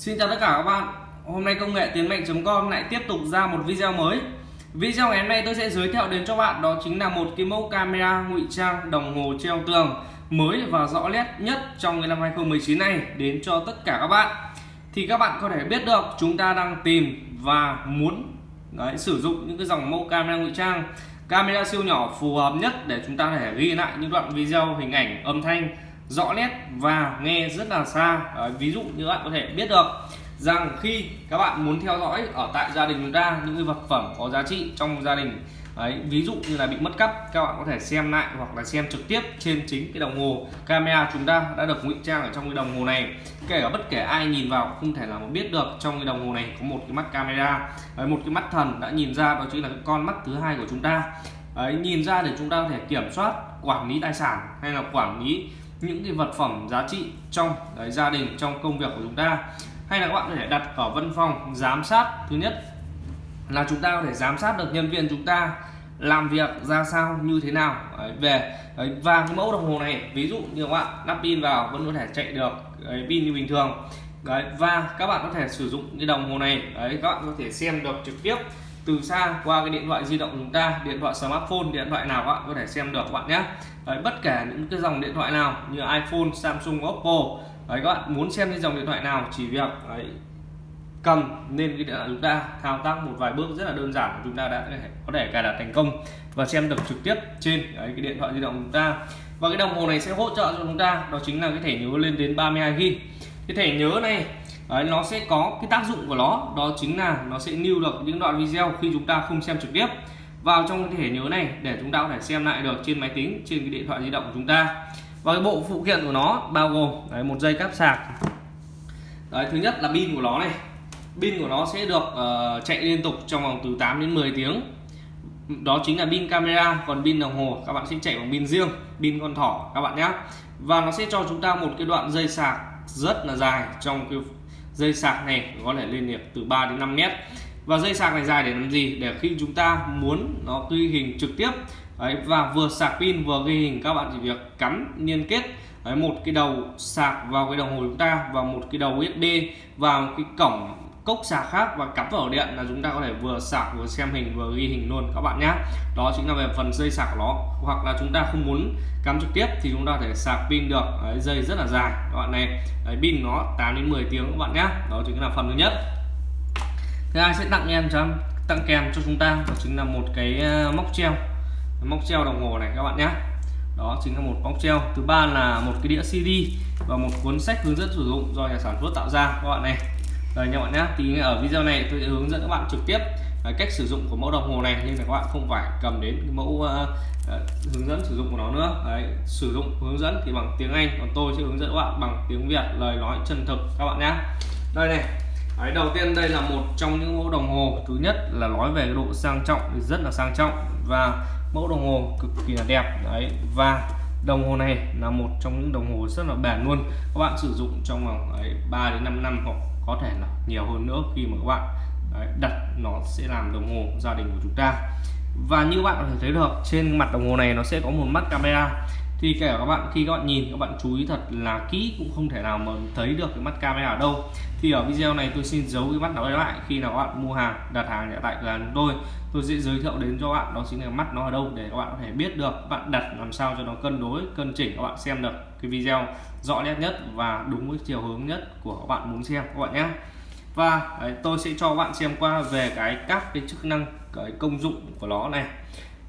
Xin chào tất cả các bạn. Hôm nay công nghệ tiến mạnh.com lại tiếp tục ra một video mới. Video ngày hôm nay tôi sẽ giới thiệu đến cho bạn đó chính là một cái mẫu camera ngụy trang đồng hồ treo tường mới và rõ nét nhất trong năm 2019 này đến cho tất cả các bạn. Thì các bạn có thể biết được chúng ta đang tìm và muốn đấy, sử dụng những cái dòng mẫu camera ngụy trang. Camera siêu nhỏ phù hợp nhất để chúng ta có thể ghi lại những đoạn video hình ảnh âm thanh rõ nét và nghe rất là xa. À, ví dụ như bạn có thể biết được rằng khi các bạn muốn theo dõi ở tại gia đình chúng ta những cái vật phẩm có giá trị trong gia đình Đấy, ví dụ như là bị mất cắp các bạn có thể xem lại hoặc là xem trực tiếp trên chính cái đồng hồ camera chúng ta đã được ngụy trang ở trong cái đồng hồ này. Kể cả bất kể ai nhìn vào không thể nào mà biết được trong cái đồng hồ này có một cái mắt camera. Đấy, một cái mắt thần đã nhìn ra đó chính là cái con mắt thứ hai của chúng ta. Đấy, nhìn ra để chúng ta có thể kiểm soát quản lý tài sản hay là quản lý những cái vật phẩm giá trị trong đấy, gia đình trong công việc của chúng ta. Hay là các bạn có thể đặt ở văn phòng giám sát thứ nhất là chúng ta có thể giám sát được nhân viên chúng ta làm việc ra sao như thế nào. Đấy, về đấy, và cái mẫu đồng hồ này ví dụ như các bạn lắp pin vào vẫn có thể chạy được đấy, pin như bình thường. Đấy, và các bạn có thể sử dụng cái đồng hồ này đấy các bạn có thể xem được trực tiếp từ xa qua cái điện thoại di động của chúng ta điện thoại smartphone điện thoại nào các bạn có thể xem được các bạn nhé. Đấy, bất kể những cái dòng điện thoại nào như iPhone Samsung Oppo đấy, các bạn muốn xem cái dòng điện thoại nào chỉ việc đấy, cầm lên cái điện thoại chúng ta thao tác một vài bước rất là đơn giản chúng ta đã có thể cài đặt thành công và xem được trực tiếp trên đấy, cái điện thoại di động chúng ta. Và cái đồng hồ này sẽ hỗ trợ cho chúng ta đó chính là cái thẻ nhớ lên đến 32 GB cái thẻ nhớ này Đấy, nó sẽ có cái tác dụng của nó đó chính là nó sẽ lưu được những đoạn video khi chúng ta không xem trực tiếp. Vào trong cái thẻ nhớ này để chúng ta có thể xem lại được trên máy tính trên cái điện thoại di động của chúng ta. Và cái bộ phụ kiện của nó bao gồm đấy, một dây cáp sạc. Đấy, thứ nhất là pin của nó này. Pin của nó sẽ được uh, chạy liên tục trong vòng từ 8 đến 10 tiếng. Đó chính là pin camera còn pin đồng hồ các bạn sẽ chạy bằng pin riêng pin con thỏ các bạn nhé. Và nó sẽ cho chúng ta một cái đoạn dây sạc rất là dài trong cái dây sạc này có thể lên được từ 3 đến 5 mét. Và dây sạc này dài để làm gì? Để khi chúng ta muốn nó ghi hình trực tiếp. Ấy và vừa sạc pin vừa ghi hình các bạn chỉ việc cắm liên kết. Ấy một cái đầu sạc vào cái đồng hồ chúng ta và một cái đầu USB vào cái cổng cốc sạc khác và cắm vào điện là chúng ta có thể vừa sạc vừa xem hình vừa ghi hình luôn các bạn nhé đó chính là về phần dây sạc của nó. Hoặc là chúng ta không muốn cắm trực tiếp thì chúng ta có thể sạc pin được. Đấy, dây rất là dài các bạn này. Đấy, pin nó 8 đến 10 tiếng các bạn nhé đó chính là phần thứ nhất. Thứ hai sẽ tặng em cho tặng kèm cho chúng ta. Đó chính là một cái ờ, móc treo. Móc treo đồng hồ này các bạn nhé đó chính là một móc treo. Thứ ba là một cái đĩa CD và một cuốn sách hướng dẫn sử dụng do nhà sản xuất tạo ra các bạn này rồi nha bạn nhé thì ở video này tôi sẽ hướng dẫn các bạn trực tiếp à, cách sử dụng của mẫu đồng hồ này nhưng là các bạn không phải cầm đến mẫu uh, uh, hướng dẫn sử dụng của nó nữa. Đấy sử dụng hướng dẫn thì bằng tiếng Anh còn tôi sẽ hướng dẫn các bạn bằng tiếng Việt lời nói chân thực các bạn nhé. Đây này đấy, đầu tiên đây là một trong những mẫu đồng hồ. Thứ nhất là nói về độ sang trọng thì rất là sang trọng và mẫu đồng hồ cực kỳ là đẹp. Đấy và đồng hồ này là một trong những đồng hồ rất là bền luôn. Các bạn sử dụng trong vòng 3 đến 5 năm hoặc có thể là nhiều hơn nữa khi mà các bạn đấy, đặt nó sẽ làm đồng hồ gia đình của chúng ta. Và như bạn có thể thấy được trên mặt đồng hồ này nó sẽ có một mắt camera thì kể cả các bạn khi các bạn nhìn các bạn chú ý thật là kỹ cũng không thể nào mà thấy được cái mắt camera ở đâu thì ở video này tôi xin giấu cái mắt đó lại khi nào các bạn mua hàng đặt hàng tại cửa hàng tôi tôi sẽ giới thiệu đến cho bạn đó chính là mắt nó ở đâu để các bạn có thể biết được bạn đặt làm sao cho nó cân đối cân chỉnh các bạn xem được cái video rõ nét nhất và đúng với chiều hướng nhất của các bạn muốn xem các bạn nhé và đấy, tôi sẽ cho các bạn xem qua về cái các cái chức năng cái công dụng của nó này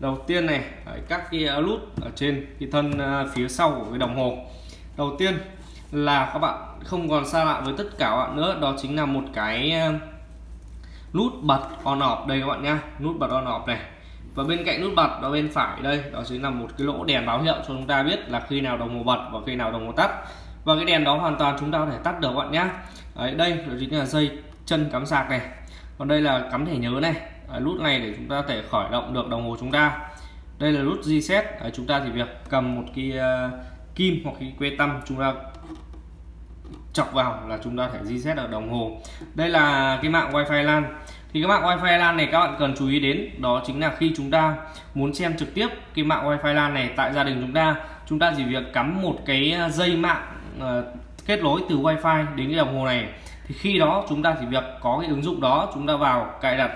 đầu tiên này đấy, các cái à, nút ở trên cái thân à, phía sau của cái đồng hồ. Đầu tiên là các bạn không còn xa lạ với tất cả các bạn nữa đó chính là một cái à, nút bật on off. Đây các bạn nhá nút bật on off này. Và bên cạnh nút bật đó bên phải đây đó chính là một cái lỗ đèn báo hiệu cho chúng ta biết là khi nào đồng hồ bật và khi nào đồng hồ tắt. Và cái đèn đó hoàn toàn chúng ta có thể tắt được các bạn nhá. Đấy, đây đó chính là dây chân cắm sạc này. Còn đây là cắm thẻ nhớ này. À, nút này để chúng ta thể khởi động được đồng hồ chúng ta. Đây là nút reset à, chúng ta chỉ việc cầm một cái uh, kim hoặc cái que tăm chúng ta chọc vào là chúng ta thể reset ở đồng hồ. Đây là cái mạng wifi LAN. Thì cái mạng wifi LAN này các bạn cần chú ý đến đó chính là khi chúng ta muốn xem trực tiếp cái mạng wifi LAN này tại gia đình chúng ta chúng ta chỉ việc cắm một cái à, dây mạng uh, kết nối từ wifi đến cái đồng hồ này. Thì khi đó chúng ta chỉ việc có cái ứng dụng đó chúng ta vào cài đặt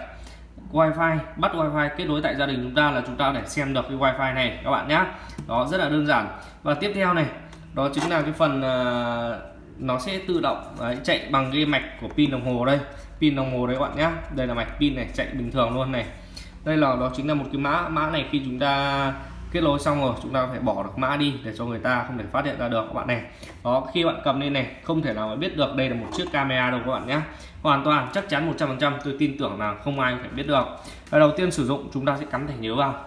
wifi bắt wifi kết nối tại gia đình chúng ta là chúng ta để xem được cái wifi này các bạn nhé đó rất là đơn giản. Và tiếp theo này đó chính là cái phần uh, nó sẽ tự động đấy, chạy bằng cái mạch của pin đồng hồ đây. Pin đồng hồ đấy các bạn nhé đây là mạch pin này chạy bình thường luôn này. Đây là đó chính là một cái mã mã này khi chúng ta kết nối xong rồi chúng ta phải bỏ được mã đi để cho người ta không thể phát hiện ra được các bạn này. Đó khi bạn cầm lên này không thể nào mà biết được đây là một chiếc camera đâu các bạn nhé. Hoàn toàn chắc chắn 100% tôi tin tưởng là không ai phải biết được. Và đầu tiên sử dụng chúng ta sẽ cắm thẻ nhớ vào.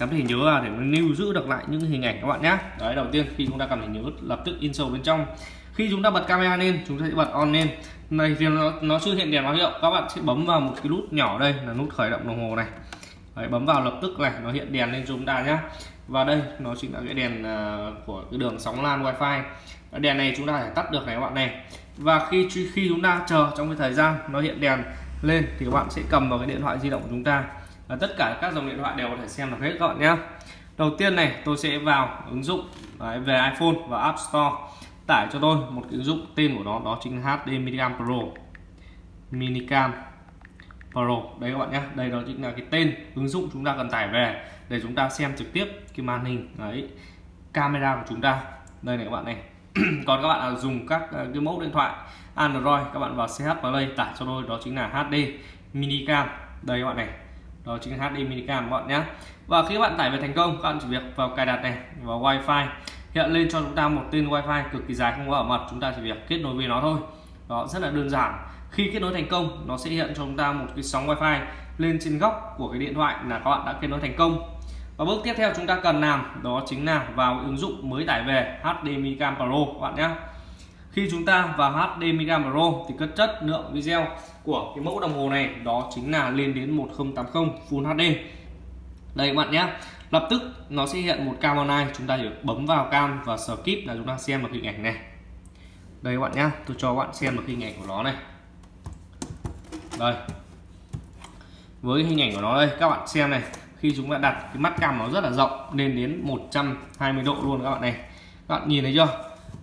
Cắm thẻ nhớ vào để lưu giữ được lại những hình ảnh các bạn nhé. Đấy đầu tiên khi chúng ta cầm thẻ nhớ lập tức in sâu bên trong. Khi chúng ta bật camera lên chúng ta sẽ bật on lên. Này thì nó, nó chưa hiện đèn báo hiệu các bạn sẽ bấm vào một cái nút nhỏ đây là nút khởi động đồng hồ này. Đấy, bấm vào lập tức này nó hiện đèn lên cho chúng ta nhé và đây nó chính là cái đèn à, của cái đường sóng lan wifi. Đèn này chúng ta phải tắt được này các bạn này. Và khi khi chúng ta chờ trong cái thời gian nó hiện đèn lên thì các bạn sẽ cầm vào cái điện thoại di động của chúng ta. Và tất cả các dòng điện thoại đều có thể xem được hết các bạn nhé đầu tiên này tôi sẽ vào ứng dụng đấy, về iPhone và App Store tải cho tôi một cái ứng dụng tên của nó đó chính là HD Minicam Pro. Minicam Pro. Đây các bạn nhé. Đây đó chính là cái tên ứng dụng chúng ta cần tải về để chúng ta xem trực tiếp cái màn hình, đấy, camera của chúng ta. Đây này các bạn này. Còn các bạn là dùng các ờ, cái mẫu điện thoại Android, các bạn vào CH vào đây tải cho tôi, đó chính là HD minicam. Đây các bạn này. Đó chính là HD minicam các bạn nhé. Và khi các bạn tải về thành công, các bạn chỉ việc vào cài đặt này, vào wifi. Hiện lên cho chúng ta một tên wifi cực kỳ dài, không có ở mật. Chúng ta chỉ việc kết nối với nó thôi. Đó, rất là đơn giản khi kết nối thành công, nó sẽ hiện cho chúng ta một cái sóng wifi lên trên góc của cái điện thoại là các bạn đã kết nối thành công. Và bước tiếp theo chúng ta cần làm đó chính là vào ứng dụng mới tải về HDMI Cam Pro, các bạn nhé. Khi chúng ta vào HDMI Cam Pro thì cất chất lượng video của cái mẫu đồng hồ này đó chính là lên đến 1080 Full HD đây các bạn nhé. Lập tức nó sẽ hiện một cam online, chúng ta chỉ bấm vào cam và skip là chúng ta xem được hình ảnh này. Đây các bạn nhé, tôi cho các bạn xem được hình ảnh của nó này đây. Với hình ảnh của nó đây các bạn xem này khi chúng ta đặt cái mắt cam nó rất là rộng lên đến 120 độ luôn các bạn này. Các bạn nhìn thấy chưa?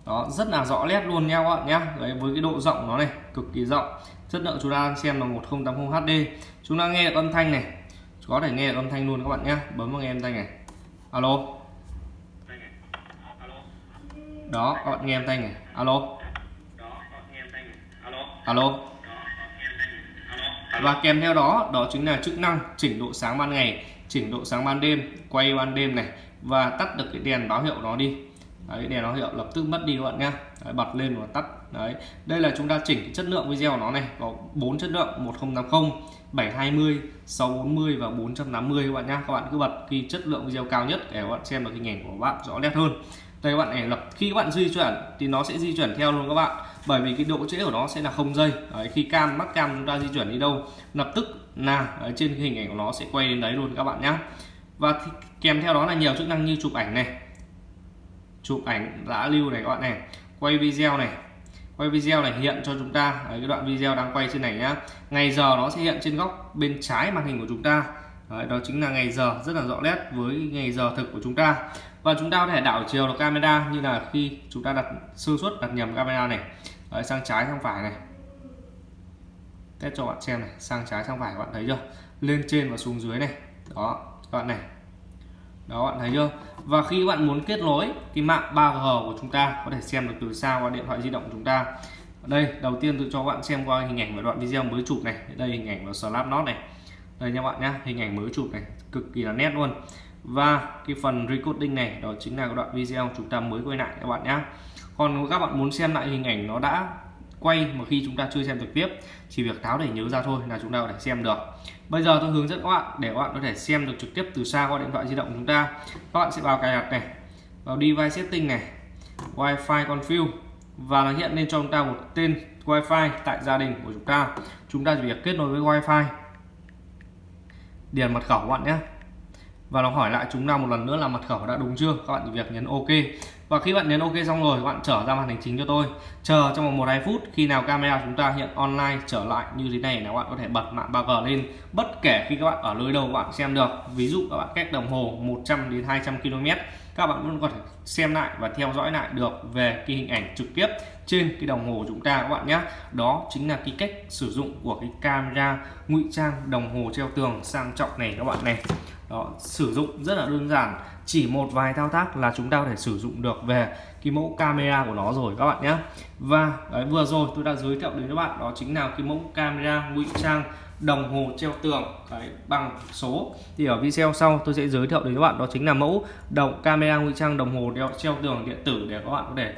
Đó rất là rõ nét luôn nha các bạn nhé đấy, với cái độ rộng của nó này cực kỳ rộng. Chất lượng chúng ta xem là 1080 HD chúng ta nghe được âm thanh này. Có thể nghe được âm thanh luôn các bạn nhé bấm vào nghe âm thanh này. Alo. Đó các bạn nghe âm thanh này. Alo. Alo và kèm theo đó đó chính là chức năng chỉnh độ sáng ban ngày chỉnh độ sáng ban đêm quay ban đêm này và tắt được cái đèn báo hiệu nó đi. Đấy, đèn báo hiệu lập tức mất đi các bạn nha, đấy, bật lên và tắt. Đấy đây là chúng ta chỉnh cái chất lượng video của nó này có bốn chất lượng 1080 720 640 và 480 các bạn nhá. Các bạn cứ bật khi chất lượng video cao nhất để các bạn xem được hình ảnh của bạn rõ nét hơn đây các bạn này lập khi các bạn di chuyển thì nó sẽ di chuyển theo luôn các bạn. Bởi vì cái độ trễ của nó sẽ là không giây đấy, khi cam mắt cam chúng ta di chuyển đi đâu lập tức là ở trên hình ảnh của nó sẽ quay đến đấy luôn các bạn nhé và kèm theo đó là nhiều chức năng như chụp ảnh này chụp ảnh đã lưu này các bạn này quay video này quay video này hiện cho chúng ta. Ở cái đoạn video đang quay trên này nhá. Ngày giờ nó sẽ hiện trên góc bên trái màn hình của chúng ta đấy, đó chính là ngày giờ rất là rõ nét với ngày giờ thực của chúng ta. Và chúng ta có thể đảo chiều được camera như là khi chúng ta đặt sơ suất đặt nhầm camera này. Đấy, sang trái sang phải này. Test cho bạn xem này sang trái sang phải các bạn thấy chưa? Lên trên và xuống dưới này. Đó các bạn này. Đó bạn thấy chưa? Và khi các bạn muốn kết nối cái mạng 3G của chúng ta có thể xem được từ xa qua điện thoại di động của chúng ta. Đây đầu tiên tôi cho các bạn xem qua hình ảnh và đoạn video mới chụp này. Đây hình ảnh và Slap này đây nha bạn nhá, hình ảnh mới chụp này, cực kỳ là nét luôn. Và cái phần recording này, đó chính là cái đoạn video chúng ta mới quay lại các bạn nhé còn các bạn muốn xem lại hình ảnh nó đã quay mà khi chúng ta chưa xem trực tiếp chỉ việc tháo để nhớ ra thôi là chúng ta có thể xem được. Bây giờ tôi hướng dẫn các bạn, để các bạn có thể xem được trực tiếp từ xa qua điện thoại di động của chúng ta. Các bạn sẽ vào cài đặt này, vào device setting này, wifi config và nó hiện lên cho chúng ta một tên wifi tại gia đình của chúng ta. Chúng ta chỉ việc kết nối với wifi điền mật khẩu các bạn nhé. Và nó hỏi lại chúng ta một lần nữa là mật khẩu đã đúng chưa? Các bạn việc nhấn ok và khi bạn nhấn ok xong rồi, bạn trở ra màn hình chính cho tôi. Chờ trong vòng một hai phút, khi nào camera chúng ta hiện online trở lại như thế này là bạn có thể bật mạng 3G lên. Bất kể khi các bạn ở nơi đâu bạn xem được. Ví dụ các bạn cách đồng hồ 100 đến 200 km các bạn vẫn có thể xem lại và theo dõi lại được về cái hình ảnh trực tiếp trên cái đồng hồ của chúng ta các bạn nhé. Đó chính là cái cách sử dụng của cái camera ngụy trang đồng hồ treo tường sang trọng này các bạn này đó sử dụng rất là đơn giản. Chỉ một vài thao tác là chúng ta có thể sử dụng được về cái mẫu camera của nó rồi các bạn nhé. Và đấy, vừa rồi tôi đã giới thiệu đến các bạn đó chính là cái mẫu camera ngụy trang đồng hồ treo tường đấy, bằng số. Thì ở video sau tôi sẽ giới thiệu đến các bạn đó chính là mẫu đồng camera ngụy trang đồng hồ đeo treo tường điện tử để các bạn có thể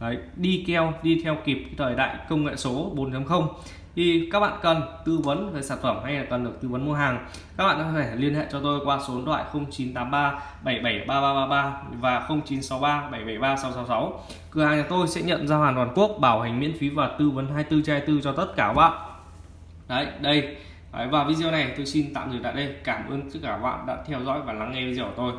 đấy, đi keo đi theo kịp thời đại công nghệ số 4.0 thì các bạn cần tư vấn về sản phẩm hay là cần được tư vấn mua hàng các bạn có thể liên hệ cho tôi qua số điện thoại 0983 773333 và 0963 773 666 cửa hàng nhà tôi sẽ nhận giao hàng toàn quốc bảo hành miễn phí và tư vấn 24 trên 24 cho tất cả các bạn. Đấy đây. Đấy, và video này tôi xin tạm dừng tại đây. Cảm ơn tất cả các bạn đã theo dõi và lắng nghe video của tôi.